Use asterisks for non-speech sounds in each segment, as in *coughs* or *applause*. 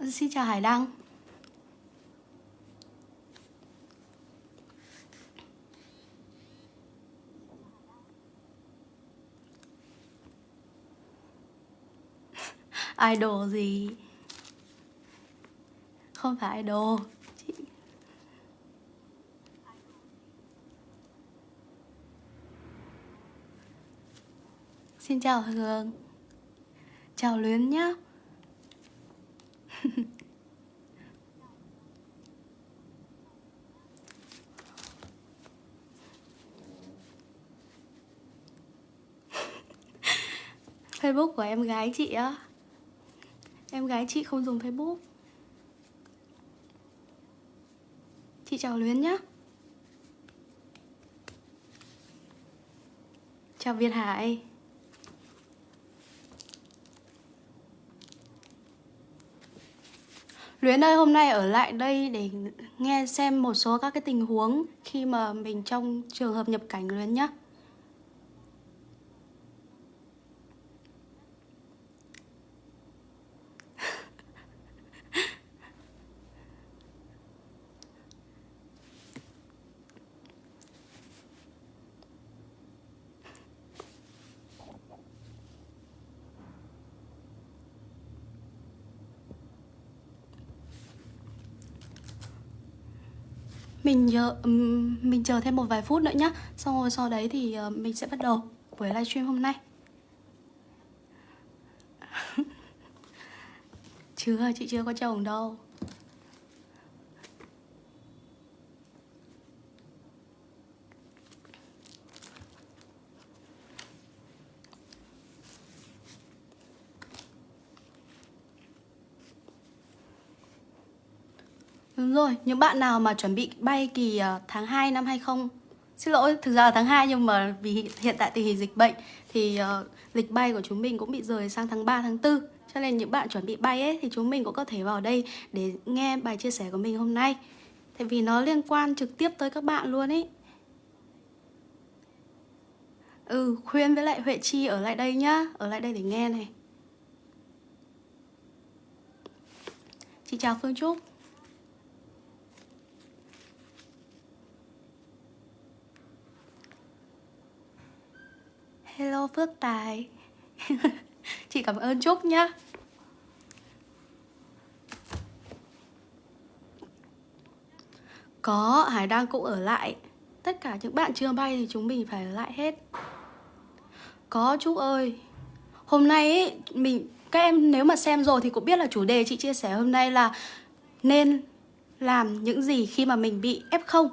Xin chào Hải Đăng. Idol gì? Không phải idol Chị... Xin chào Hương Chào Luyến nhá. Facebook của em gái chị á. Em gái chị không dùng Facebook. Chị chào Luyến nhá. Chào Việt Hải. Luyến ơi, hôm nay ở lại đây để nghe xem một số các cái tình huống khi mà mình trong trường hợp nhập cảnh Luyến nhé Mình chờ, mình chờ thêm một vài phút nữa nhá. Xong rồi sau đấy thì ờ, mình sẽ bắt đầu buổi livestream hôm nay. *laughs* Chưa, chị chưa có chồng đâu. Đúng rồi, những bạn nào mà chuẩn bị bay kỳ ờ, tháng 2 năm 20 Xin lỗi, thực ra là tháng 2 nhưng mà vì hiện tại tình hình dịch bệnh Thì uh, lịch bay của chúng mình cũng bị rời sang tháng 3, tháng 4 Cho nên những bạn chuẩn bị bay ấy thì chúng mình cũng có thể vào đây để nghe bài chia sẻ của mình hôm nay. Tại vì nó liên quan trực tiếp tới các bạn luôn ấy. Ừ, khuyên với lại Huệ Chi ở lại đây nhá Ở lại đây để nghe này. Chị chào Phương Trúc. Hello Phước Tài. *laughs* Chị cảm ơn Trúc nhá. Có, Hải đang cũng ở lại. Tất cả những bạn chưa bay thì chúng mình phải ở lại hết. Có Trúc ơi. Hôm nay ấy, mình các em nếu mà xem rồi thì cũng biết là chủ đề chị chia sẻ hôm nay là Nên làm những gì khi mà mình bị F0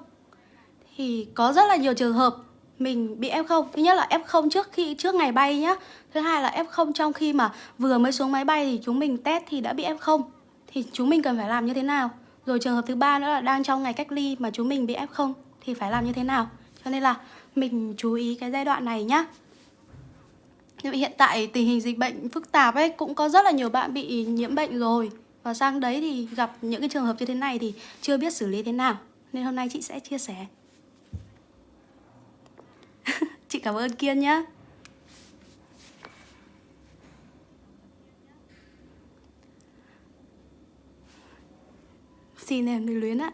Thì có rất là nhiều trường hợp mình bị F0 Thứ nhất là F0 trước khi, trước ngày bay nhá. Thứ hai là F0 trong khi mà vừa mới xuống máy bay thì chúng mình test thì đã bị F0 Thì chúng mình cần phải làm như thế nào? Rồi trường hợp thứ ba nữa là đang trong ngày cách ly mà chúng mình bị F0 Thì phải làm như thế nào? Cho nên là mình chú ý cái giai đoạn này nhá. Nhưng hiện tại tình hình dịch bệnh phức tạp ấy, Cũng có rất là nhiều bạn bị nhiễm bệnh rồi. Và sang đấy thì gặp những cái trường hợp như thế này thì chưa biết xử lý thế nào. Nên hôm nay chị sẽ chia sẻ. Chị cảm ơn Kiên nhá. Xin em người luyến ạ.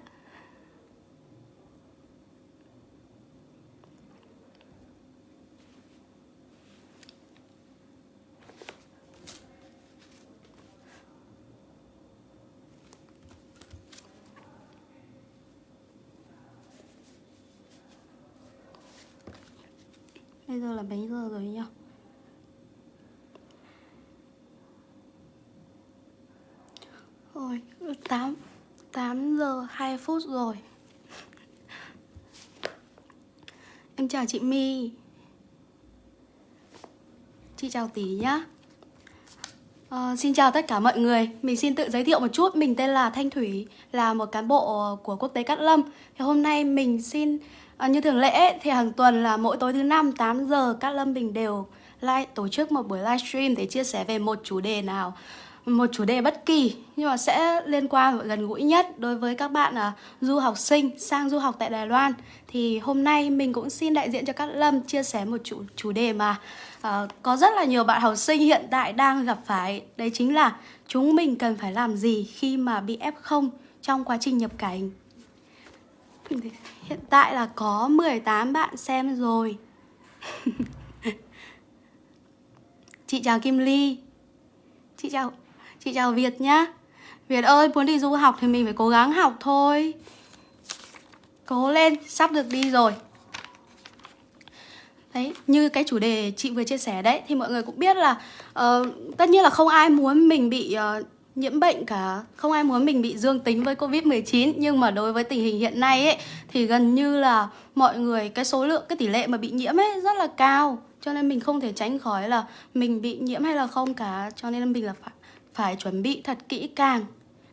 Bây giờ là mấy giờ rồi nhỉ? Rồi, 8 8 giờ 2 phút rồi. Em chào chị My. Chị chào tí nhá. À, Xin chào tất cả mọi người. Mình xin tự giới thiệu một chút Mình tên là Thanh Thủy Là một cán bộ của Quốc tế Cát Lâm. Thì hôm nay mình xin À, như thường lệ thì hàng tuần là mỗi tối thứ năm 8 giờ các Lâm Bình đều live, tổ chức một buổi livestream để chia sẻ về một chủ đề nào một chủ đề bất kỳ nhưng mà sẽ liên quan và gần gũi nhất đối với các bạn à, du học sinh sang du học tại Đài Loan. Thì hôm nay mình cũng xin đại diện cho các Lâm chia sẻ một chủ chủ đề mà à, có rất là nhiều bạn học sinh hiện tại đang gặp phải. Đấy chính là chúng mình cần phải làm gì khi mà bị F0 trong quá trình nhập cảnh. *laughs* hiện tại là có 18 bạn xem rồi. *laughs* Chị chào Kim Ly. Chị chào Chị chào Việt nhá. Việt ơi muốn đi du học thì mình phải cố gắng học thôi. Cố lên sắp được đi rồi. Đấy, như cái chủ đề chị vừa chia sẻ đấy Thì mọi người cũng biết là uh, Tất nhiên là không ai muốn mình bị uh, nhiễm bệnh cả. Không ai muốn mình bị dương tính với Covid-19 Nhưng mà đối với tình hình hiện nay ấy Thì gần như là mọi người Cái số lượng, cái tỷ lệ mà bị nhiễm ấy rất là cao. Cho nên mình không thể tránh khỏi là Mình bị nhiễm hay là không cả. Cho nên mình là phải phải chuẩn bị thật kỹ càng.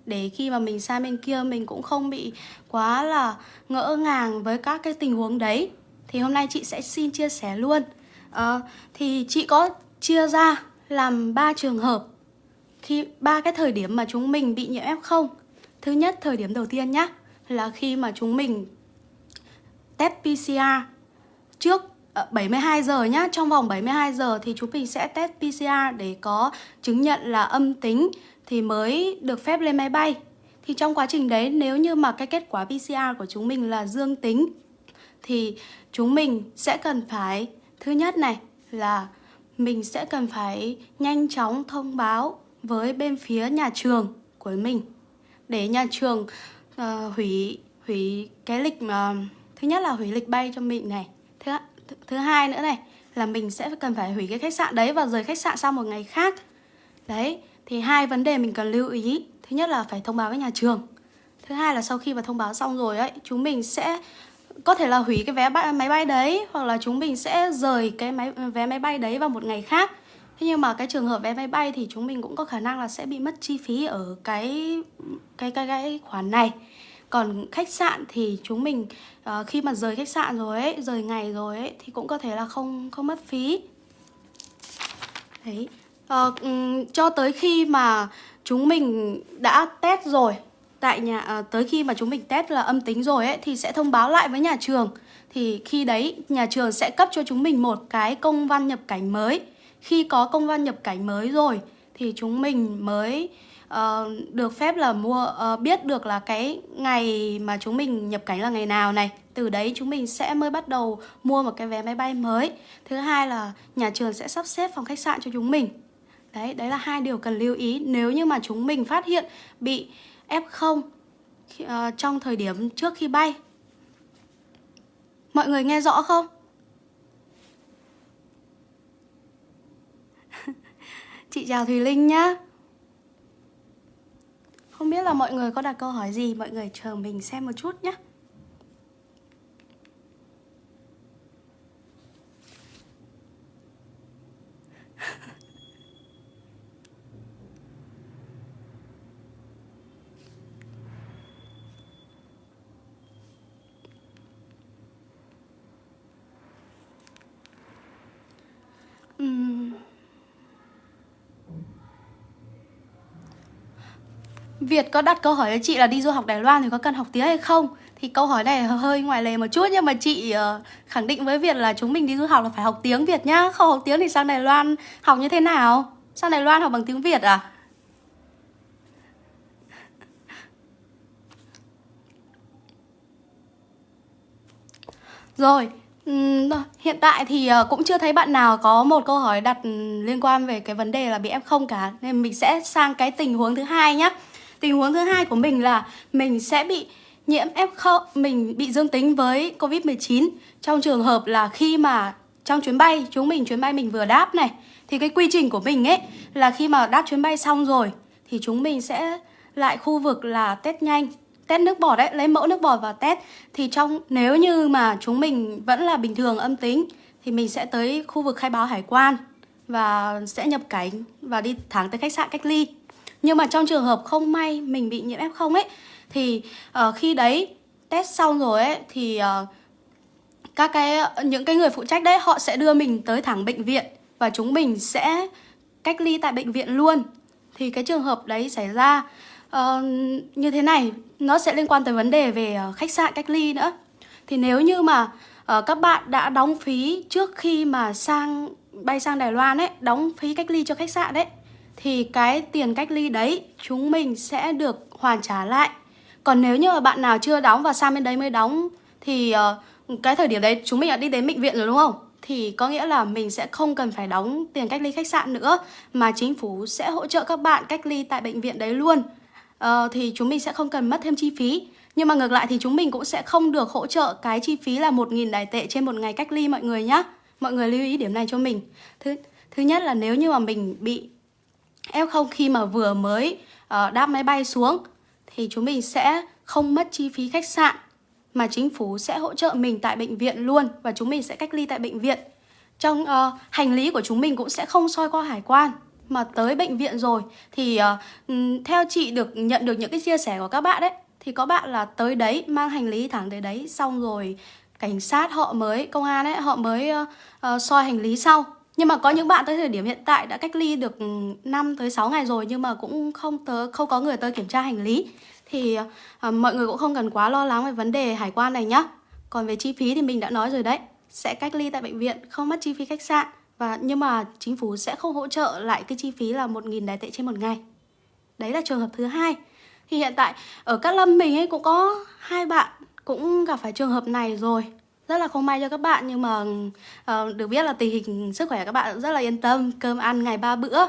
Để khi mà mình sang bên kia mình cũng không bị quá là ngỡ ngàng với các cái tình huống đấy. Thì hôm nay chị sẽ xin chia sẻ luôn. À, thì chị có chia ra làm ba trường hợp khi ba cái thời điểm mà chúng mình bị nhiễm F0 thứ nhất, thời điểm đầu tiên nhá, là khi mà chúng mình test PCR trước ờ, 72 giờ nhá, Trong vòng 72 giờ thì chúng mình sẽ test PCR để có chứng nhận là âm tính Thì mới được phép lên máy bay. Thì trong quá trình đấy, nếu như mà cái kết quả PCR của chúng mình là dương tính, Thì chúng mình sẽ cần phải, Thứ nhất này là mình sẽ cần phải nhanh chóng thông báo với bên phía nhà trường của mình. Để nhà trường uh, hủy hủy cái lịch mà Thứ nhất là hủy lịch bay cho mình này. Thứ thứ hai nữa này là mình sẽ cần phải hủy cái khách sạn đấy và rời khách sạn sau một ngày khác. Đấy thì hai vấn đề mình cần lưu ý. Thứ nhất là phải thông báo với nhà trường. Thứ hai là sau khi mà thông báo xong rồi ấy chúng mình sẽ có thể là hủy cái vé máy bay đấy hoặc là chúng mình sẽ rời cái máy vé máy bay đấy vào một ngày khác thế nhưng mà cái trường hợp vé máy bay thì chúng mình cũng có khả năng là sẽ bị mất chi phí ở cái cái cái cái khoản này. Còn khách sạn thì chúng mình uh, khi mà rời khách sạn rồi ấy rời ngày rồi ấy thì cũng có thể là không không mất phí. Đấy. Uh, um, cho tới khi mà chúng mình đã test rồi tại nhà uh, tới khi mà chúng mình test là âm tính rồi ấy thì sẽ thông báo lại với nhà trường. Thì khi đấy nhà trường sẽ cấp cho chúng mình một cái công văn nhập cảnh mới khi có công văn nhập cảnh mới rồi thì chúng mình mới uh, được phép là mua uh, biết được là cái ngày mà chúng mình nhập cảnh là ngày nào này. Từ đấy chúng mình sẽ mới bắt đầu mua một cái vé máy bay mới. Thứ hai là nhà trường sẽ sắp xếp phòng khách sạn cho chúng mình. Đấy đấy là hai điều cần lưu ý. Nếu như mà chúng mình phát hiện bị f0 uh, ờ, trong thời điểm trước khi bay mọi người nghe rõ không? Chị chào thùy linh nhá. Không biết là mọi người có đặt câu hỏi gì, Mọi người chờ mình xem một chút nhé *laughs* Việt có đặt câu hỏi cho chị là đi du học Đài Loan thì có cần học tiếng hay không? Thì câu hỏi này hơi ngoài lề một chút nhưng mà chị uh, khẳng định với Việt là chúng mình đi du học là phải học tiếng Việt nhá Không học tiếng thì sang Đài Loan học như thế nào? Sang Đài Loan học bằng tiếng Việt à? Rồi, hiện tại thì ờ, cũng chưa thấy bạn nào có một câu hỏi đặt liên quan về cái vấn đề là bị F0 cả Nên mình sẽ sang cái tình huống thứ hai nhé Tình huống thứ hai của mình là mình sẽ bị nhiễm F0, mình bị dương tính với Covid-19 trong trường hợp là khi mà trong chuyến bay, chúng mình chuyến bay mình vừa đáp này thì cái quy trình của mình ấy là khi mà đáp chuyến bay xong rồi thì chúng mình sẽ lại khu vực là test nhanh test nước bọt đấy, lấy mẫu nước bọt và test. Thì trong nếu như mà chúng mình vẫn là bình thường âm tính thì mình sẽ tới khu vực khai báo hải quan và sẽ nhập cảnh và đi thẳng tới khách sạn cách ly nhưng mà trong trường hợp không may mình bị nhiễm F0 ấy Thì uh, khi đấy test xong rồi ấy Thì uh, các cái ờ, những cái người phụ trách đấy họ sẽ đưa mình tới thẳng bệnh viện Và chúng mình sẽ cách ly tại bệnh viện luôn. Thì cái trường hợp đấy xảy ra uh, như thế này nó sẽ liên quan tới vấn đề về uh, khách sạn cách ly nữa. Thì nếu như mà uh, các bạn đã đóng phí trước khi mà sang bay sang Đài Loan ấy đóng phí cách ly cho khách sạn đấy thì cái tiền cách ly đấy chúng mình sẽ được hoàn trả lại. Còn nếu như mà bạn nào chưa đóng và sang bên đấy mới đóng thì uh, cái thời điểm đấy chúng mình đã đi đến bệnh viện rồi đúng không? Thì có nghĩa là mình sẽ không cần phải đóng tiền cách ly khách sạn nữa mà chính phủ sẽ hỗ trợ các bạn cách ly tại bệnh viện đấy luôn. Uh, thì chúng mình sẽ không cần mất thêm chi phí. Nhưng mà ngược lại thì chúng mình cũng sẽ không được hỗ trợ cái chi phí là 1.000 đài tệ trên một ngày cách ly mọi người nhé Mọi người lưu ý điểm này cho mình. Thứ, thứ nhất là nếu như mà mình bị F0 khi mà vừa mới uh, đáp máy bay xuống Thì chúng mình sẽ không mất chi phí khách sạn Mà chính phủ sẽ hỗ trợ mình tại bệnh viện luôn Và chúng mình sẽ cách ly tại bệnh viện. Trong uh, hành lý của chúng mình cũng sẽ không soi qua hải quan Mà tới bệnh viện rồi Thì uh, theo chị được nhận được những cái chia sẻ của các bạn đấy Thì có bạn là tới đấy mang hành lý thẳng tới đấy Xong rồi cảnh sát họ mới công an ấy họ mới uh, uh, soi hành lý sau nhưng mà có những bạn tới thời điểm hiện tại đã cách ly được ừ, 5 tới 6 ngày rồi nhưng mà cũng không tớ không có người tới kiểm tra hành lý thì uh, mọi người cũng không cần quá lo lắng về vấn đề hải quan này nhá. Còn về chi phí thì mình đã nói rồi đấy, sẽ cách ly tại bệnh viện, không mất chi phí khách sạn và nhưng mà chính phủ sẽ không hỗ trợ lại cái chi phí là 1.000 đài tệ trên một ngày. Đấy là trường hợp thứ hai. Thì hiện tại ở Cát Lâm mình ấy cũng có hai bạn cũng gặp phải trường hợp này rồi rất là không may cho các bạn nhưng mà uh, được biết là tình hình sức khỏe các bạn rất là yên tâm. Cơm ăn ngày ba bữa.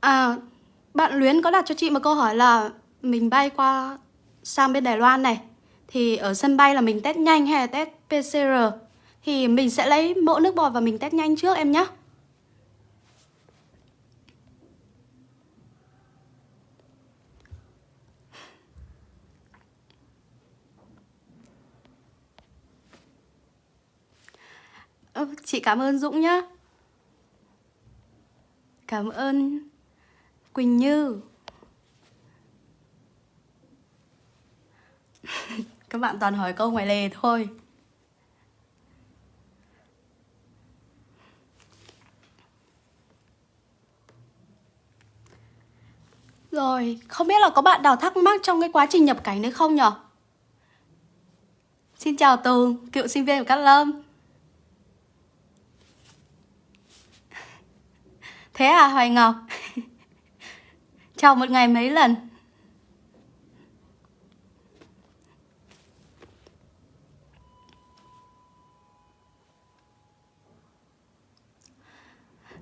À bạn luyến có đặt cho chị một câu hỏi là mình bay qua sang bên đài loan này thì ở sân bay là mình test nhanh hay là test pcr thì mình sẽ lấy mẫu nước bọt và mình test nhanh trước em nhé Ơ, chị cảm ơn Dũng nhá. Cảm ơn Quỳnh Như. *laughs* Các bạn toàn hỏi câu ngoài lề thôi. Rồi, không biết là có bạn nào thắc mắc trong cái quá trình nhập cảnh đấy không nhở? Xin chào Tường, cựu sinh viên của Cát Lâm. Thế à Hoài Ngọc? *laughs* Chào một ngày mấy lần?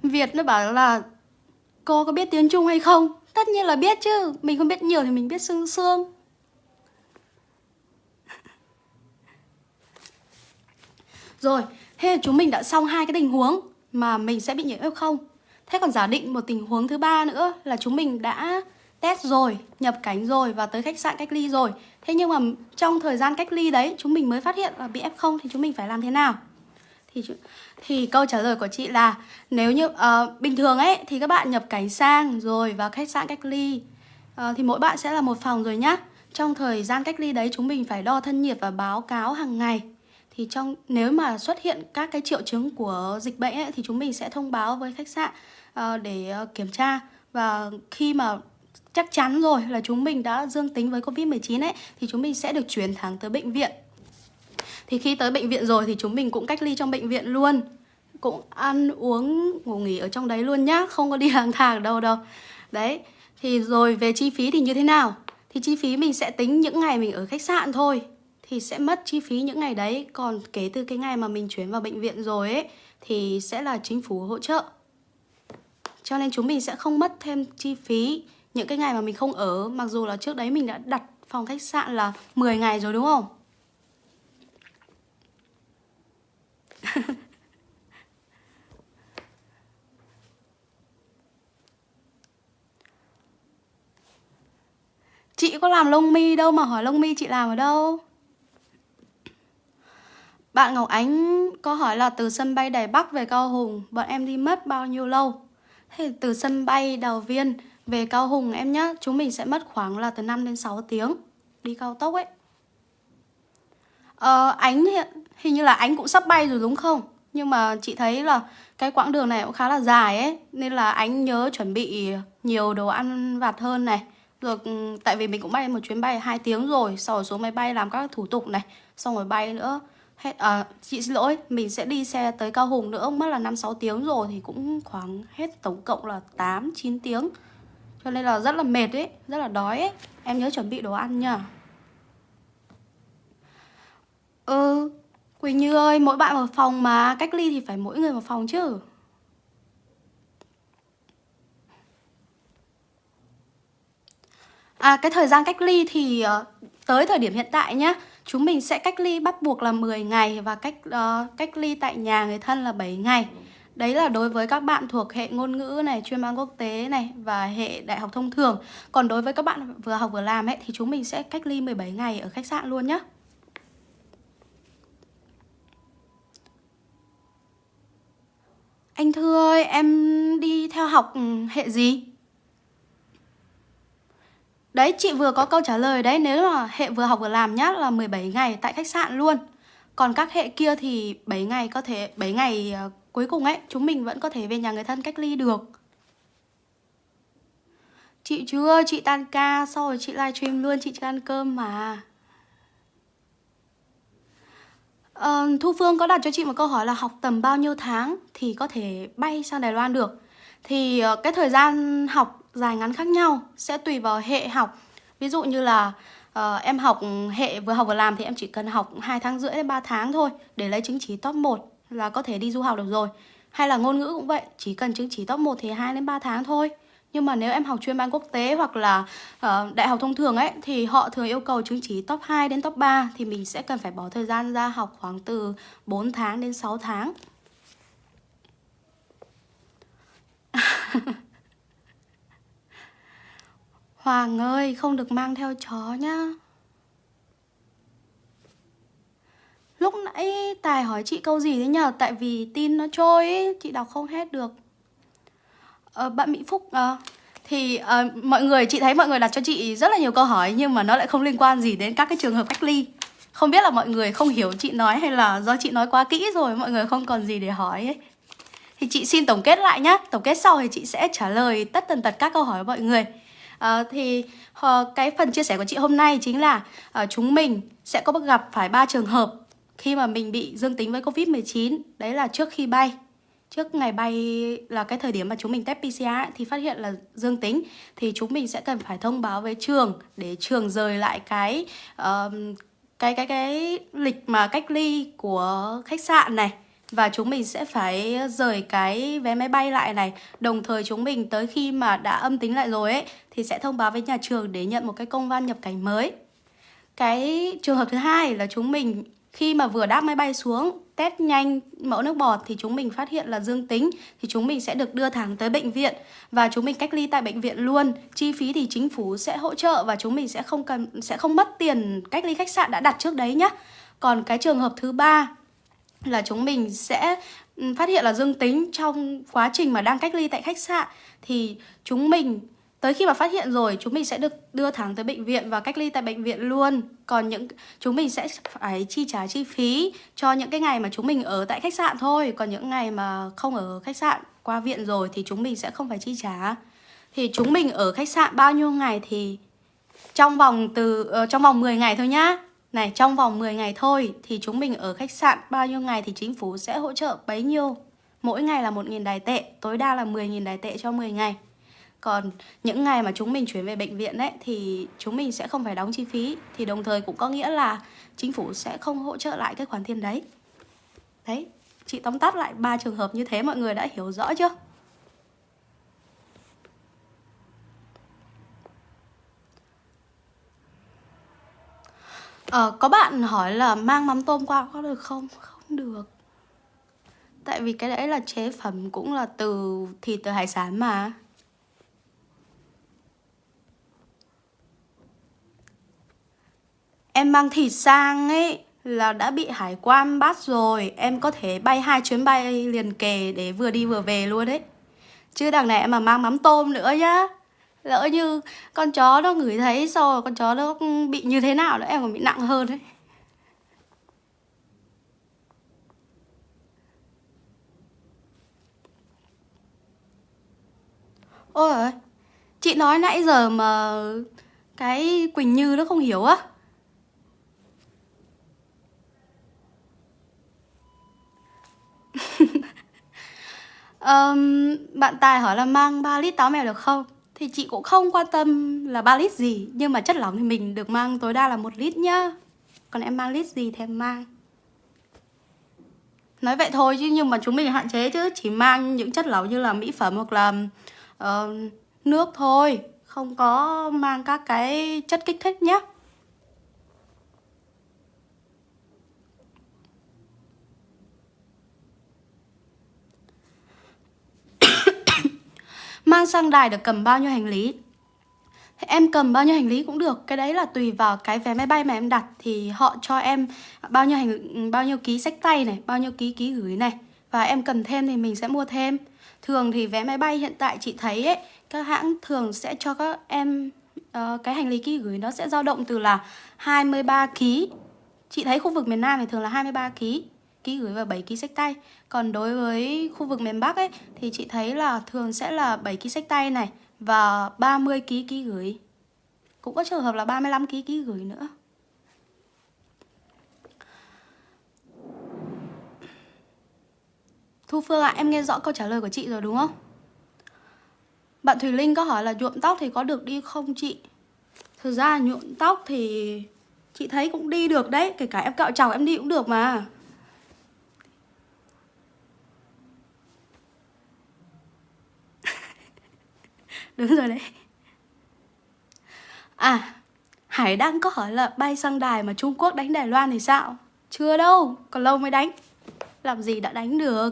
Việt nó bảo là Cô có biết tiếng Trung hay không? Tất nhiên là biết chứ. Mình không biết nhiều thì mình biết sương sương. *laughs* Rồi, thế là chúng mình đã xong hai cái tình huống Mà mình sẽ bị nhiễm F0 Thế còn giả định một tình huống thứ ba nữa là chúng mình đã test rồi, nhập cảnh rồi và tới khách sạn cách ly rồi. Thế nhưng mà trong thời gian cách ly đấy chúng mình mới phát hiện là bị F0 thì chúng mình phải làm thế nào? Thì thì câu trả lời của chị là nếu như uh, bình thường ấy thì các bạn nhập cảnh sang rồi vào khách sạn cách ly uh, thì mỗi bạn sẽ là một phòng rồi nhá. Trong thời gian cách ly đấy chúng mình phải đo thân nhiệt và báo cáo hàng ngày thì trong nếu mà xuất hiện các cái triệu chứng của dịch bệnh ấy, thì chúng mình sẽ thông báo với khách sạn Ờ, để ờ, kiểm tra và khi mà chắc chắn rồi là chúng mình đã dương tính với Covid-19 ấy thì chúng mình sẽ được chuyển thẳng tới bệnh viện. Thì khi tới bệnh viện rồi thì chúng mình cũng cách ly trong bệnh viện luôn. Cũng ăn uống ngủ nghỉ ở trong đấy luôn nhá, không có đi *laughs* lang thang đâu đâu. Đấy. Thì rồi về chi phí thì như thế nào? Thì chi phí mình sẽ tính những ngày mình ở khách sạn thôi thì sẽ mất chi phí những ngày đấy còn kể từ cái ngày mà mình chuyển vào bệnh viện rồi ấy thì sẽ là chính phủ hỗ trợ cho nên chúng mình sẽ không mất thêm chi phí những cái ngày mà mình không ở, mặc dù là trước đấy mình đã đặt phòng khách sạn là 10 ngày rồi, đúng không? *laughs* Chị có làm lông mi đâu mà hỏi lông mi chị làm ở đâu? Bạn Ngọc Ánh có hỏi là từ sân bay Đài Bắc về Cao Hùng, Bọn em đi mất bao nhiêu lâu? Thế từ sân bay Đào Viên về Cao Hùng em nhá, Chúng mình sẽ mất khoảng là từ 5 đến 6 tiếng. Đi cao tốc ấy. Ờ Ánh hiện, hình như là Ánh cũng sắp bay rồi đúng không? Nhưng mà chị thấy là cái quãng đường này cũng khá là dài ấy, Nên là anh nhớ chuẩn bị nhiều đồ ăn vặt hơn này. Rồi ừ, tại vì mình cũng bay một chuyến bay 2 tiếng rồi Sau rồi xuống máy bay làm các thủ tục này, Xong rồi bay nữa hết à, Chị xin lỗi, mình sẽ đi xe tới Cao Hùng nữa. Mất là 5-6 tiếng rồi Thì cũng khoảng hết tổng cộng là 8-9 tiếng. Cho nên là rất là mệt ấy Rất là đói ấy. Em nhớ chuẩn bị đồ ăn nha Ừ Quỳnh Như ơi, mỗi bạn một phòng mà. Cách ly thì phải mỗi người một phòng chứ. À cái thời gian cách ly thì ờ, tới thời điểm hiện tại nhá. Chúng mình sẽ cách ly bắt buộc là 10 ngày Và cách uh, cách ly tại nhà người thân là 7 ngày. Đấy là đối với các bạn thuộc hệ ngôn ngữ này, chuyên môn quốc tế này Và hệ đại học thông thường. Còn đối với các bạn vừa học vừa làm ấy Thì chúng mình sẽ cách ly 17 ngày ở khách sạn luôn nhé Anh Thư ơi, em đi theo học ừ, hệ gì? Đấy, chị vừa có câu trả lời đấy Nếu mà hệ vừa học vừa làm nhá là 17 ngày tại khách sạn luôn. Còn các hệ kia thì 7 ngày có thể 7 ngày ờ, cuối cùng ấy Chúng mình vẫn có thể về nhà người thân cách ly được. Chị chưa, chị tan ca Sau rồi chị livestream luôn, chị chưa ăn cơm mà. À, Thu Phương có đặt cho chị một câu hỏi là học tầm bao nhiêu tháng Thì có thể bay sang Đài Loan được? Thì ờ, cái thời gian học dài ngắn khác nhau sẽ tùy vào hệ học. Ví dụ như là uh, em học hệ vừa học vừa làm thì em chỉ cần học 2 tháng rưỡi đến 3 tháng thôi để lấy chứng chỉ top 1 là có thể đi du học được rồi. Hay là ngôn ngữ cũng vậy chỉ cần chứng chỉ top 1 thì 2 đến 3 tháng thôi. Nhưng mà nếu em học chuyên ban quốc tế hoặc là uh, đại học thông thường ấy thì họ thường yêu cầu chứng chỉ top 2 đến top 3 thì mình sẽ cần phải bỏ thời gian ra học khoảng từ 4 tháng đến 6 tháng. Hoàng ơi, không được mang theo chó nhá. Lúc nãy Tài hỏi chị câu gì thế nhờ Tại vì tin nó trôi ấy, chị đọc không hết được. Ờ, Bạn Mỹ Phúc à, Thì à, mọi người, chị thấy mọi người đặt cho chị rất là nhiều câu hỏi Nhưng mà nó lại không liên quan gì đến các cái trường hợp cách ly. Không biết là mọi người không hiểu chị nói hay là do chị nói quá kỹ rồi Mọi người không còn gì để hỏi ấy. Thì chị xin tổng kết lại nhá. Tổng kết sau thì chị sẽ trả lời tất tần tật các câu hỏi của mọi người à, thì uh, cái phần chia sẻ của chị hôm nay chính là uh, chúng mình sẽ có gặp phải ba trường hợp khi mà mình bị dương tính với Covid-19 đấy là trước khi bay. Trước ngày bay là cái thời điểm mà chúng mình test PCR ấy, thì phát hiện là dương tính thì chúng mình sẽ cần phải thông báo với trường để trường rời lại cái uh, cái cái cái lịch mà cách ly của khách sạn này và chúng mình sẽ phải rời cái vé máy bay lại này Đồng thời chúng mình tới khi mà đã âm tính lại rồi ấy, Thì sẽ thông báo với nhà trường để nhận một cái công văn nhập cảnh mới Cái trường hợp thứ hai là chúng mình khi mà vừa đáp máy bay xuống, test nhanh mẫu nước bọt thì chúng mình phát hiện là dương tính, thì chúng mình sẽ được đưa thẳng tới bệnh viện và chúng mình cách ly tại bệnh viện luôn. Chi phí thì chính phủ sẽ hỗ trợ và chúng mình sẽ không cần, sẽ không mất tiền cách ly khách sạn đã đặt trước đấy nhá. Còn cái trường hợp thứ ba là chúng mình sẽ ừ, phát hiện là dương tính trong quá trình mà đang cách ly tại khách sạn. Thì chúng mình tới khi mà phát hiện rồi chúng mình sẽ được đưa thẳng tới bệnh viện và cách ly tại bệnh viện luôn. Còn những chúng mình sẽ phải chi trả chi phí cho những cái ngày mà chúng mình ở tại khách sạn thôi. Còn những ngày mà không ở khách sạn qua viện rồi thì chúng mình sẽ không phải chi trả. Thì chúng mình ở khách sạn bao nhiêu ngày thì trong vòng từ uh, trong vòng 10 ngày thôi nhá này, trong vòng 10 ngày thôi thì chúng mình ở khách sạn bao nhiêu ngày thì chính phủ sẽ hỗ trợ bấy nhiêu. Mỗi ngày là 1.000 đài tệ, tối đa là 10.000 đài tệ cho 10 ngày. Còn những ngày mà chúng mình chuyển về bệnh viện đấy thì chúng mình sẽ không phải đóng chi phí Thì đồng thời cũng có nghĩa là chính phủ sẽ không hỗ trợ lại cái khoản tiền đấy Đấy, chị tóm tắt lại ba trường hợp như thế mọi người đã hiểu rõ chưa? Ờ, có bạn hỏi là mang mắm tôm qua có được không? Không được. Tại vì cái đấy là chế phẩm cũng là từ thịt từ hải sản mà. Em mang thịt sang ấy là đã bị hải quan bắt rồi. Em có thể bay hai chuyến bay liền kề để vừa đi vừa về luôn đấy. Chứ đằng này em mà mang mắm tôm nữa nhá lỡ như con chó nó ngửi thấy sau rồi con chó nó bị như thế nào nữa em còn bị nặng hơn đấy. Ôi chị nói nãy giờ mà cái quỳnh như nó không hiểu á. *laughs* Um, bạn tài hỏi là mang 3 lít táo mèo được không? Thì chị cũng không quan tâm là 3 lít gì Nhưng mà chất lỏng thì mình được mang tối đa là một lít nhá. Còn em mang lít gì thì em mang. Nói vậy thôi chứ nhưng mà chúng mình hạn chế chứ Chỉ mang những chất lỏng như là mỹ phẩm hoặc là uh, nước thôi. Không có mang các cái chất kích thích nhé Mang sang đài được cầm bao nhiêu hành lý? Em cầm bao nhiêu hành lý cũng được Cái đấy là tùy vào cái vé máy bay mà em đặt. Thì họ cho em bao nhiêu hành bao nhiêu ký sách tay này Bao nhiêu ký ký gửi này. Và em cần thêm thì mình sẽ mua thêm. Thường thì vé máy bay hiện tại chị thấy ấy Các hãng thường sẽ cho các em uh, Cái hành lý ký gửi nó sẽ dao động từ là 23 ký. Chị thấy khu vực miền Nam thì thường là 23 ký ký gửi và 7 ký sách tay Còn đối với khu vực miền Bắc ấy Thì chị thấy là thường sẽ là 7 ký sách tay này Và 30 ký ký gửi Cũng có trường hợp là 35 ký ký gửi nữa Thu Phương ạ, à, em nghe rõ câu trả lời của chị rồi đúng không? Bạn Thùy Linh có hỏi là nhuộm tóc thì có được đi không chị? Thực ra nhuộm tóc thì chị thấy cũng đi được đấy Kể cả em cạo trọc em đi cũng được mà Đúng rồi đấy. À Hải đang có hỏi là bay sang đài mà Trung Quốc đánh Đài Loan thì sao? Chưa đâu, Còn lâu mới đánh. Làm gì đã đánh được?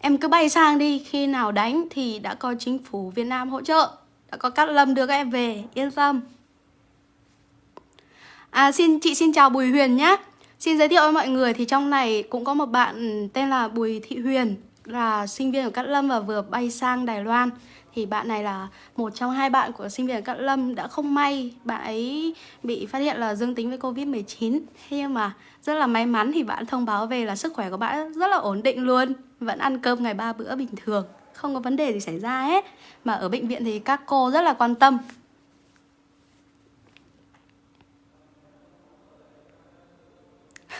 Em cứ bay sang đi, Khi nào đánh thì đã có chính phủ Việt Nam hỗ trợ. Đã có Cát Lâm đưa các em về, Yên tâm. À xin, chị xin chào Bùi Huyền nhé. Xin giới thiệu với mọi người thì trong này cũng có một bạn tên là Bùi Thị Huyền là sinh viên của Cát Lâm và vừa bay sang Đài Loan. Thì bạn này là một trong hai bạn của sinh viên ở Cát Lâm đã không may bạn ấy bị phát hiện là dương tính với Covid-19 Thế nhưng mà rất là may mắn thì bạn thông báo về là sức khỏe của bạn rất là ổn định luôn, Vẫn ăn cơm ngày ba bữa bình thường, Không có vấn đề gì xảy ra hết. Mà ở bệnh viện thì các cô rất là quan tâm.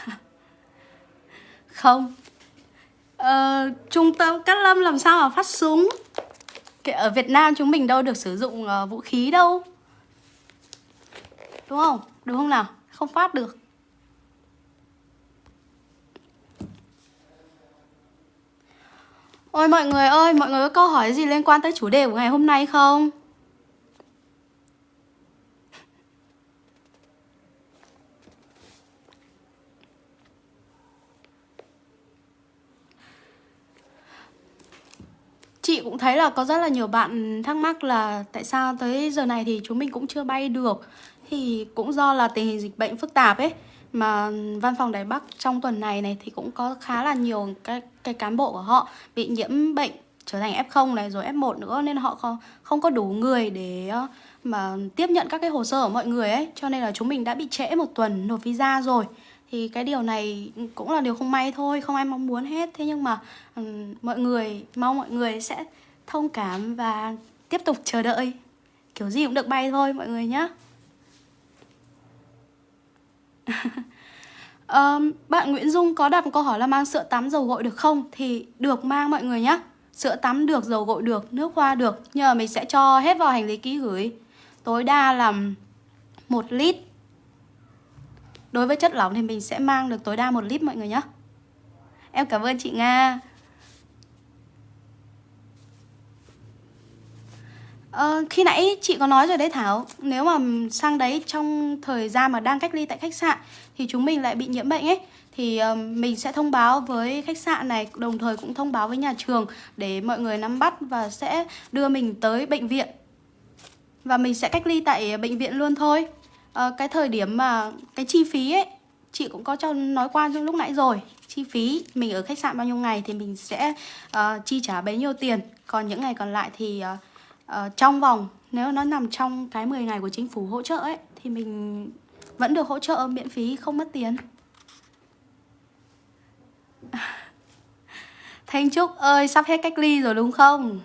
*laughs* Không Ờ, trung tâm Cát Lâm làm sao mà phát súng Ở Việt Nam chúng mình đâu được sử dụng uh, vũ khí đâu Đúng không? Đúng không nào? Không phát được Ôi mọi người ơi, mọi người có câu hỏi gì liên quan tới chủ đề của ngày hôm nay không? Chị cũng thấy là có rất là nhiều bạn thắc mắc là tại sao tới giờ này thì chúng mình cũng chưa bay được. Thì cũng do là tình hình dịch bệnh phức tạp ấy Mà văn phòng Đài Bắc trong tuần này này thì cũng có khá là nhiều cái, cái cán bộ của họ bị nhiễm bệnh trở thành F0 này rồi F1 nữa Nên họ không, không có đủ người để ờ, mà tiếp nhận các cái hồ sơ của mọi người ấy. Cho nên là chúng mình đã bị trễ một tuần nộp visa rồi thì cái điều này cũng là điều không may thôi không ai mong muốn hết. Thế nhưng mà um, mọi người mong mọi người sẽ thông cảm và tiếp tục chờ đợi. Kiểu gì cũng được bay thôi mọi người nhé um, *laughs* bạn Nguyễn Dung có đặt một câu hỏi là mang sữa tắm dầu gội được không? Thì được mang mọi người nhé sữa tắm được dầu gội được nước hoa được. Nhưng mà mình sẽ cho hết vào hành lý ký gửi. Tối đa là một lít. Đối với chất lỏng thì mình sẽ mang được tối đa một lít mọi người nhé. Em cảm ơn chị Nga. Ờ, khi nãy chị có nói rồi đấy Thảo. Nếu mà sang đấy trong thời gian mà đang cách ly tại khách sạn Thì chúng mình lại bị nhiễm bệnh ấy. Thì ờ, mình sẽ thông báo với khách sạn này Đồng thời cũng thông báo với nhà trường Để mọi người nắm bắt và sẽ đưa mình tới bệnh viện. Và mình sẽ cách ly tại bệnh viện luôn thôi à, cái thời điểm mà cái chi phí ấy chị cũng có cho nói qua trong lúc nãy rồi. Chi phí mình ở khách sạn bao nhiêu ngày thì mình sẽ uh, chi trả bấy nhiêu tiền. Còn những ngày còn lại thì uh, uh, trong vòng nếu nó nằm trong cái 10 ngày của chính phủ hỗ trợ ấy thì mình vẫn được hỗ trợ miễn phí không mất tiền. *laughs* Thanh Trúc ơi sắp hết cách ly rồi đúng không?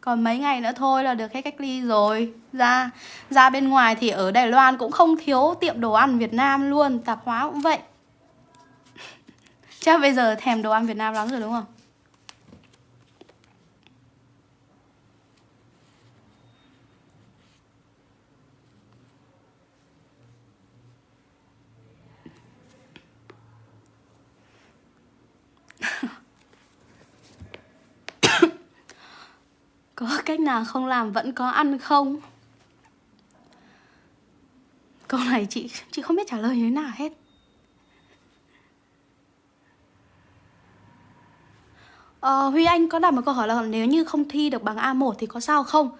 Còn mấy ngày nữa thôi là được hết cách ly rồi Ra ra bên ngoài thì ở Đài Loan cũng không thiếu tiệm đồ ăn Việt Nam luôn, Tạp hóa cũng vậy *laughs* Chắc bây giờ thèm đồ ăn Việt Nam lắm rồi đúng không? Có cách nào không làm vẫn có ăn không? Câu này chị chị không biết trả lời như thế nào hết ờ, Huy Anh có đặt một câu hỏi là nếu như không thi được bằng A1 thì có sao không?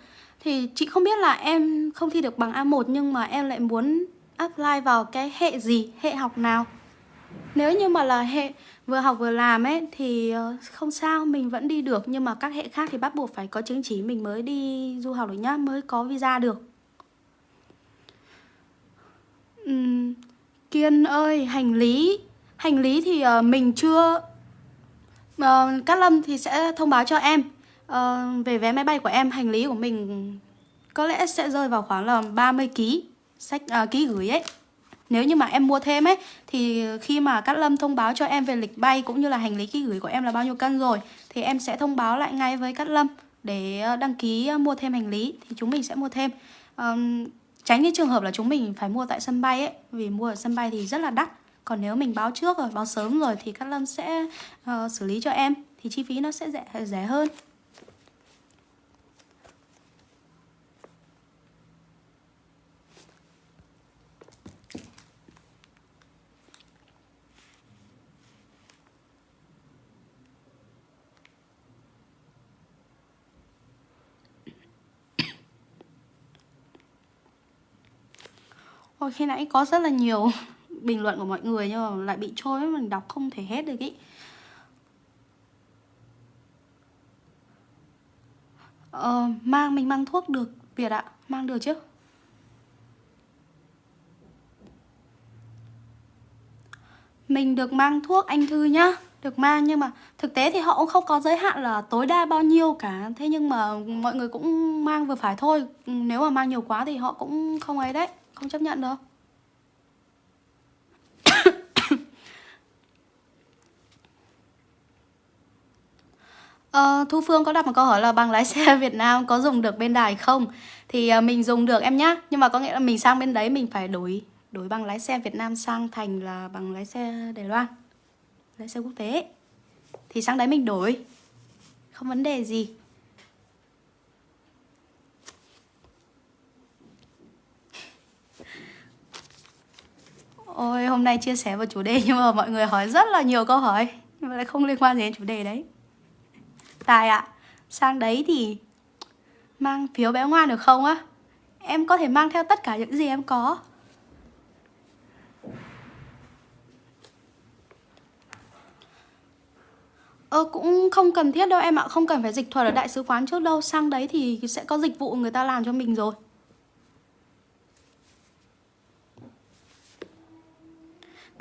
Thì chị không biết là em không thi được bằng A1 nhưng mà em lại muốn apply vào cái hệ gì, hệ học nào Nếu như mà là hệ vừa học vừa làm ấy thì ờ, không sao mình vẫn đi được. Nhưng mà các hệ khác thì bắt buộc phải có chứng chỉ mình mới đi du học được nhá mới có visa được. Uhm, kiên ơi hành lý. Hành lý thì uh, mình chưa uh, cát lâm thì sẽ thông báo cho em. Uh, về vé máy bay của em hành lý của mình có lẽ sẽ rơi vào khoảng là 30 kg sách uh, ký gửi ấy nếu như mà em mua thêm ấy Thì khi mà Cát Lâm thông báo cho em về lịch bay Cũng như là hành lý ký gửi của em là bao nhiêu cân rồi Thì em sẽ thông báo lại ngay với Cát Lâm Để ờ, đăng ký ờ, mua thêm hành lý Thì chúng mình sẽ mua thêm. Um, Tránh cái trường hợp là chúng mình phải mua tại sân bay ấy Vì mua ở sân bay thì rất là đắt. Còn nếu mình báo trước rồi, báo sớm rồi Thì Cát Lâm sẽ uh, xử lý cho em Thì chi phí nó sẽ rẻ, rẻ hơn. Ôi khi nãy có rất là nhiều *laughs* bình luận của mọi người nhưng mà lại bị trôi mình đọc không thể hết được ý. Ờ, mang mình mang thuốc được Việt ạ, mang được chứ? Mình được mang thuốc anh Thư nhá. Được mang nhưng mà thực tế thì họ cũng không có giới hạn là tối đa bao nhiêu cả. Thế nhưng mà mọi người cũng mang vừa phải thôi. Nếu mà mang nhiều quá thì họ cũng không ấy đấy không chấp nhận đâu *coughs* Ờ, Thu Phương có đặt một câu hỏi là bằng lái xe Việt Nam có dùng được bên đài không? Thì uh, mình dùng được em nhá. Nhưng mà có nghĩa là mình sang bên đấy mình phải đổi đổi bằng lái xe Việt Nam sang thành là bằng lái xe Đài Loan Lái xe quốc tế. Thì sang đấy mình đổi. Không vấn đề gì. Ôi hôm nay chia sẻ vào chủ đề *laughs* nhưng mà mọi người hỏi rất là nhiều câu hỏi Nhưng mà lại không liên quan gì đến chủ đề đấy. Tài ạ à, Sang đấy thì Mang phiếu bé ngoan được không á? Em có thể mang theo tất cả những gì em có. Ờ cũng không cần thiết đâu em ạ Không cần phải dịch thuật ở đại sứ quán trước đâu. Sang đấy thì sẽ có dịch vụ người ta làm cho mình rồi.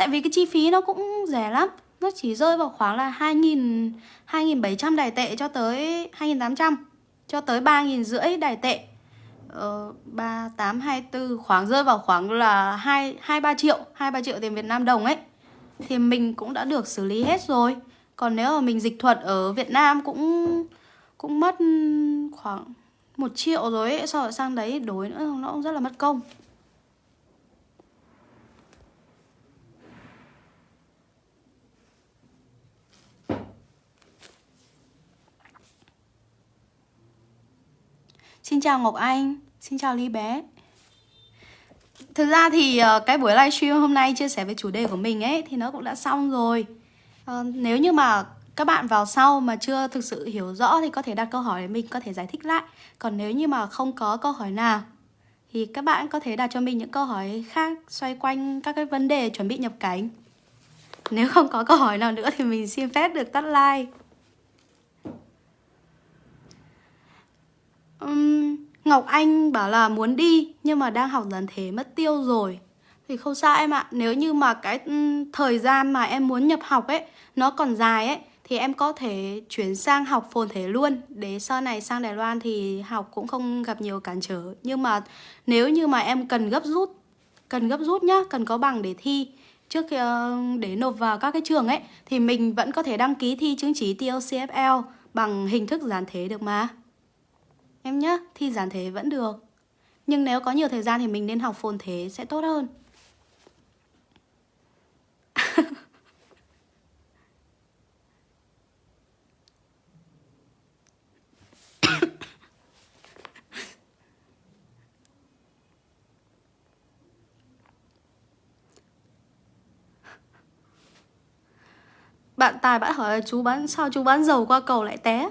Vì cái chi phí nó cũng rẻ lắm. Nó chỉ rơi vào khoảng là 2.000 2.700 đài tệ cho tới 2.800 Cho tới 3.000 rưỡi đài tệ. Ờ, 3824 khoảng rơi vào khoảng là 2, 2 3 triệu 2-3 triệu tiền Việt Nam đồng ấy. Thì mình cũng đã được xử lý hết rồi. Còn nếu mà mình dịch thuật ở Việt Nam cũng cũng mất khoảng 1 triệu rồi ấy so rồi sang đấy đổi nữa nó cũng rất là mất công. Xin chào Ngọc Anh, Xin chào Ly bé. Thực ra thì ờ, cái buổi livestream hôm nay chia sẻ về chủ đề của mình ấy, Thì nó cũng đã xong rồi. Ờ, nếu như mà các bạn vào sau mà chưa thực sự hiểu rõ Thì có thể đặt câu hỏi để mình có thể giải thích lại. Còn nếu như mà không có câu hỏi nào, Thì các bạn có thể đặt cho mình những câu hỏi khác Xoay quanh các cái vấn đề chuẩn bị nhập cảnh. Nếu không có câu hỏi nào nữa thì mình xin phép được tắt like um, Ngọc Anh bảo là muốn đi nhưng mà đang học dần thế mất tiêu rồi. Thì không sao em ạ Nếu như mà cái um, thời gian mà em muốn nhập học ấy Nó còn dài ấy thì em có thể chuyển sang học phồn thể luôn. Để sau này sang Đài Loan thì học cũng không gặp nhiều cản trở. Nhưng mà nếu như mà em cần gấp rút cần gấp rút nhá cần có bằng để thi trước khi uh, để nộp vào các cái trường ấy thì mình vẫn có thể đăng ký thi chứng chỉ TOCFL bằng hình thức giản thể được mà em nhá, thi giản thể vẫn được. Nhưng nếu có nhiều thời gian thì mình nên học phồn thế sẽ tốt hơn. *coughs* Bạn Tài bạn hỏi là chú bán sao chú bán dầu qua cầu lại té?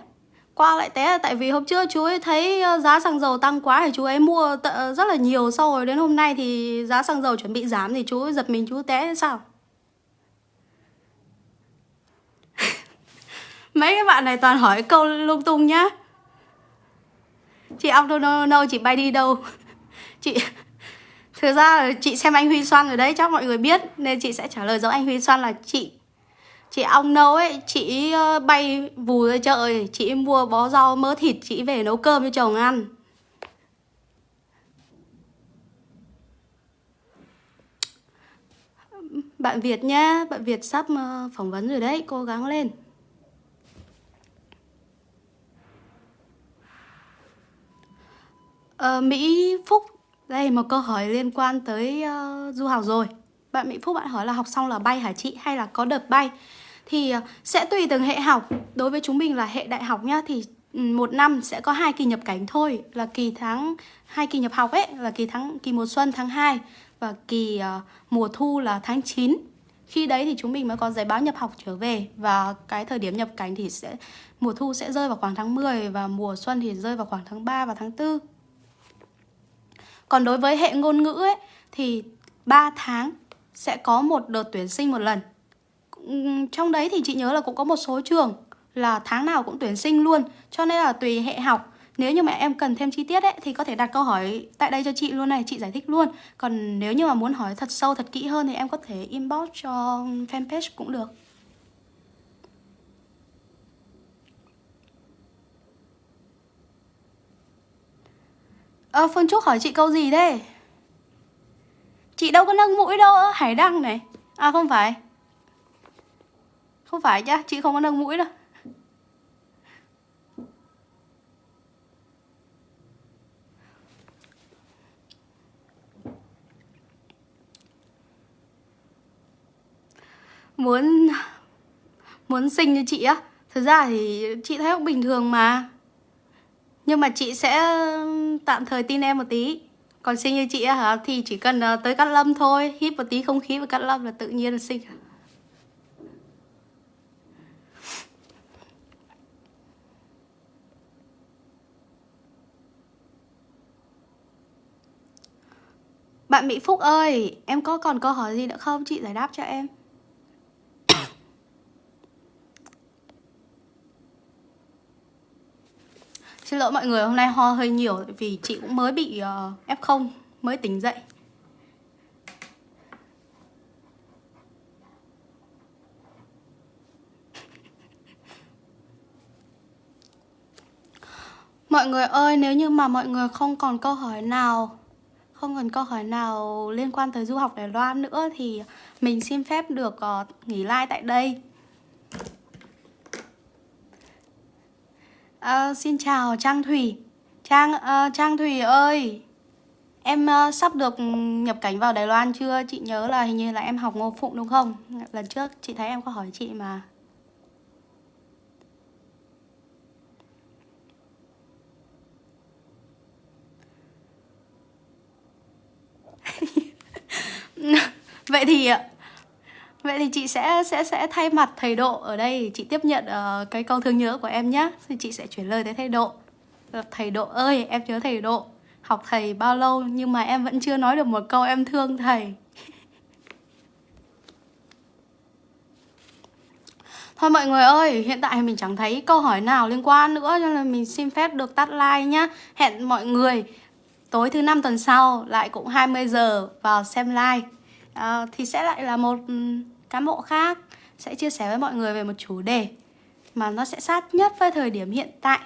Qua lại té. Là tại vì hôm trước chú ấy thấy ờ, giá xăng dầu tăng quá thì chú ấy mua ờ, rất là nhiều. Sau rồi đến hôm nay thì giá xăng dầu chuẩn bị giảm thì chú ấy giật mình chú té sao? *laughs* Mấy cái bạn này toàn hỏi câu lung tung nhá. Chị ông đâu đâu đâu chị bay đi đâu? *laughs* Chị, Thực ra chị xem anh Huy Xoan rồi đấy, Chắc mọi người biết. Nên chị sẽ trả lời giống anh Huy Xoan là chị Chị ong nấu ấy Chị ờ, bay vù ra chợ Chị mua bó rau mỡ thịt Chị về nấu cơm cho chồng ăn. Bạn Việt nhá Bạn Việt sắp ờ, phỏng vấn rồi đấy Cố gắng lên. Ờ, Mỹ Phúc Đây một câu hỏi liên quan tới uh, du học rồi. Bạn Mỹ Phúc bạn hỏi là học xong là bay hả chị? Hay là có đợt bay? Thì ờ, sẽ tùy từng hệ học. Đối với chúng mình là hệ đại học nhá Thì ừ, một năm sẽ có hai kỳ nhập cảnh thôi. Là kỳ tháng hai kỳ nhập học ấy Là kỳ tháng kỳ mùa xuân tháng 2 Và kỳ uh, mùa thu là tháng 9 khi đấy thì chúng mình mới có giấy báo nhập học trở về và cái thời điểm nhập cảnh thì sẽ mùa thu sẽ rơi vào khoảng tháng 10 và mùa xuân thì rơi vào khoảng tháng 3 và tháng 4 còn đối với hệ ngôn ngữ ấy thì 3 tháng sẽ có một đợt tuyển sinh một lần. Trong đấy thì chị nhớ là cũng có một số trường là tháng nào cũng tuyển sinh luôn. Cho nên là tùy hệ học. Nếu như mà em cần thêm chi tiết ấy thì có thể đặt câu hỏi tại đây cho chị luôn này, chị giải thích luôn. Còn nếu như mà muốn hỏi thật sâu, thật kỹ hơn thì em có thể inbox cho fanpage cũng được. Ờ, Phương Trúc hỏi chị câu gì thế? Chị đâu có nâng mũi đâu, Hải Đăng này À không phải không phải nhá, chị không có nâng mũi đâu. Muốn Muốn sinh như chị á Thực ra thì chị thấy cũng bình thường mà. Nhưng mà chị sẽ tạm thời tin em một tí. Còn sinh như chị hả Thì chỉ cần ờ, tới cắt lâm thôi Hít một tí không khí và cắt lâm là tự nhiên là sinh. Bạn Mỹ Phúc ơi Em có còn câu hỏi gì nữa không Chị giải đáp cho em *coughs* Xin lỗi mọi người, hôm nay ho hơi nhiều vì chị cũng mới bị ờ, uh, F0, mới tỉnh dậy. Mọi người ơi, nếu như mà mọi người không còn câu hỏi nào không còn câu hỏi nào liên quan tới du học Đài Loan nữa Thì mình xin phép được uh, nghỉ like tại đây Uh, xin chào Trang Thủy Trang uh, Trang Thủy ơi Em uh, sắp được nhập cảnh vào Đài Loan chưa? Chị nhớ là hình như là em học Ngô Phụng đúng không? Lần trước chị thấy em có hỏi chị mà Vậy thì ờ, Vậy thì chị sẽ sẽ sẽ thay mặt thầy Độ ở đây chị tiếp nhận uh, cái câu thương nhớ của em nhé. Thì chị sẽ chuyển lời tới thầy Độ. Thầy Độ ơi, em nhớ thầy Độ. Học thầy bao lâu nhưng mà em vẫn chưa nói được một câu em thương thầy. *laughs* Thôi mọi người ơi, hiện tại mình chẳng thấy câu hỏi nào liên quan nữa Cho nên mình xin phép được tắt like nhá Hẹn mọi người tối thứ năm tuần sau lại cũng 20 giờ vào xem like à, Thì sẽ lại là một ừ, cán bộ khác sẽ chia sẻ với mọi người về một chủ đề mà nó sẽ sát nhất với thời điểm hiện tại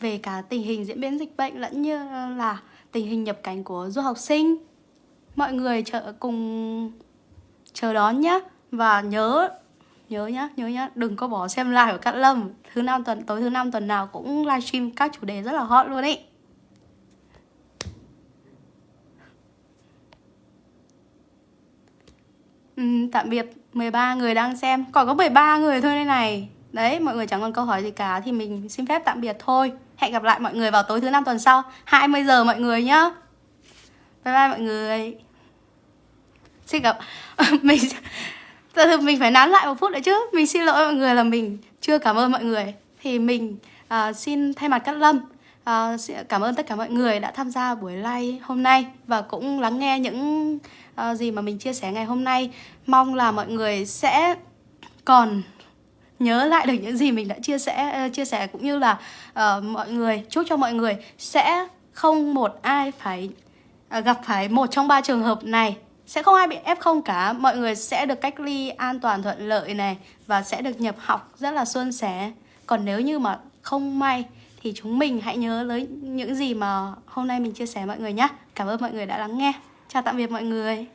về cả tình hình diễn biến dịch bệnh lẫn như ờ, là tình hình nhập cảnh của du học sinh. Mọi người chờ cùng chờ đón nhé và nhớ nhớ nhá, nhớ nhá, đừng có bỏ xem live của Cát Lâm. Thứ năm tuần tối thứ năm tuần nào cũng livestream các chủ đề rất là hot luôn ấy. Ừ, tạm biệt. 13 người đang xem. Còn có 13 người thôi đây này. Đấy, mọi người chẳng còn câu hỏi gì cả Thì mình xin phép tạm biệt thôi. Hẹn gặp lại mọi người vào tối thứ năm tuần sau 20 giờ mọi người nhá. Bye bye mọi người. Xin gặp *laughs* Mình Thật sự mình phải nán lại một phút nữa chứ. Mình xin lỗi mọi người là mình chưa cảm ơn mọi người. Thì mình uh, xin thay mặt Cát Lâm uh, Cảm ơn tất cả mọi người đã tham gia buổi live hôm nay Và cũng lắng nghe những uh, gì mà mình chia sẻ ngày hôm nay. Mong là mọi người sẽ còn nhớ lại được những gì mình đã chia sẻ uh, chia sẻ cũng như là uh, mọi người chúc cho mọi người sẽ không một ai phải uh, gặp phải một trong ba trường hợp này. Sẽ không ai bị F0 cả. Mọi người sẽ được cách ly an toàn thuận lợi này và sẽ được nhập học rất là suôn sẻ. Còn nếu như mà không may thì chúng mình hãy nhớ lấy những gì mà hôm nay mình chia sẻ mọi người nhé cảm ơn mọi người đã lắng nghe. Chào tạm biệt mọi người.